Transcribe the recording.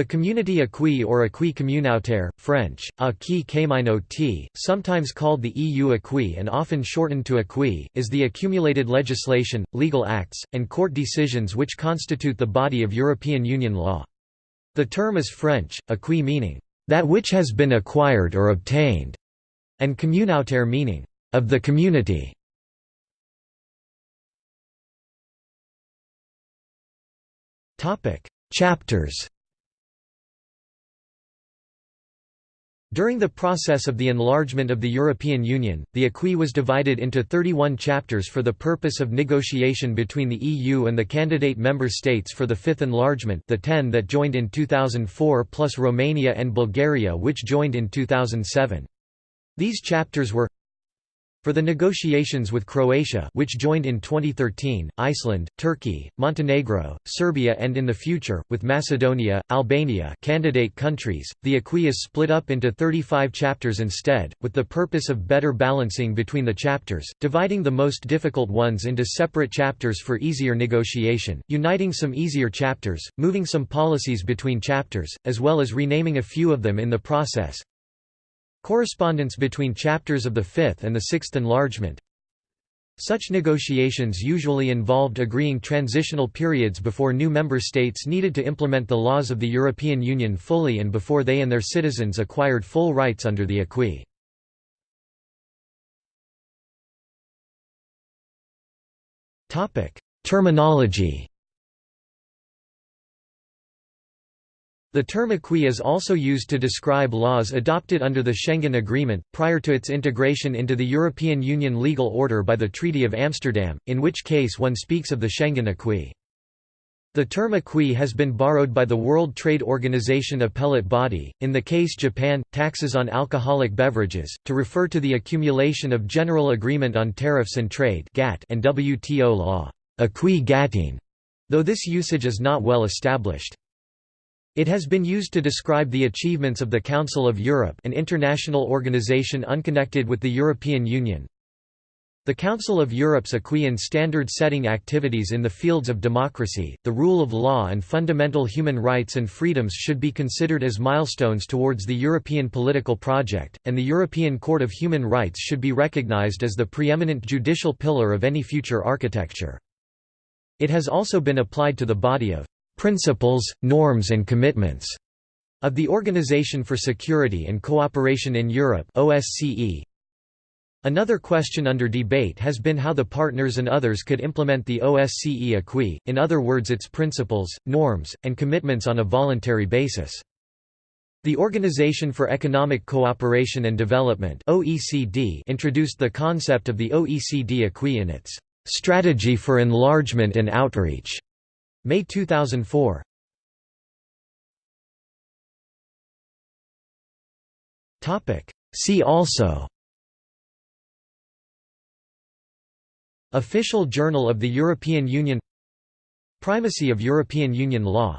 The community acquis or acquis communautaire, French, acquis communautaire, sometimes called the EU acquis and often shortened to acquis, is the accumulated legislation, legal acts, and court decisions which constitute the body of European Union law. The term is French, acquis meaning, "...that which has been acquired or obtained", and communautaire meaning, "...of the community". Chapters During the process of the enlargement of the European Union, the acquis was divided into 31 chapters for the purpose of negotiation between the EU and the candidate member states for the fifth enlargement the 10 that joined in 2004 plus Romania and Bulgaria which joined in 2007. These chapters were for the negotiations with Croatia which joined in 2013, Iceland, Turkey, Montenegro, Serbia and in the future, with Macedonia, Albania candidate countries, the acquis is split up into 35 chapters instead, with the purpose of better balancing between the chapters, dividing the most difficult ones into separate chapters for easier negotiation, uniting some easier chapters, moving some policies between chapters, as well as renaming a few of them in the process, Correspondence between chapters of the Fifth and the Sixth Enlargement Such negotiations usually involved agreeing transitional periods before new member states needed to implement the laws of the European Union fully and before they and their citizens acquired full rights under the acquis. Terminology The term acquis is also used to describe laws adopted under the Schengen Agreement, prior to its integration into the European Union legal order by the Treaty of Amsterdam, in which case one speaks of the Schengen acquis. The term acquis has been borrowed by the World Trade Organization appellate body, in the case Japan, taxes on alcoholic beverages, to refer to the accumulation of General Agreement on Tariffs and Trade and WTO law, acquis gatting, though this usage is not well established. It has been used to describe the achievements of the Council of Europe an international organization unconnected with the European Union. The Council of Europe's acquis and standard-setting activities in the fields of democracy, the rule of law and fundamental human rights and freedoms should be considered as milestones towards the European political project, and the European Court of Human Rights should be recognized as the preeminent judicial pillar of any future architecture. It has also been applied to the body of principles, norms and commitments of the Organization for Security and Cooperation in Europe OSCE. Another question under debate has been how the partners and others could implement the OSCE acquis, in other words its principles, norms, and commitments on a voluntary basis. The Organization for Economic Cooperation and Development OECD introduced the concept of the OECD acquis in its "'Strategy for Enlargement and Outreach' May 2004 See also. Official Journal of the European Union. Primacy of European Union law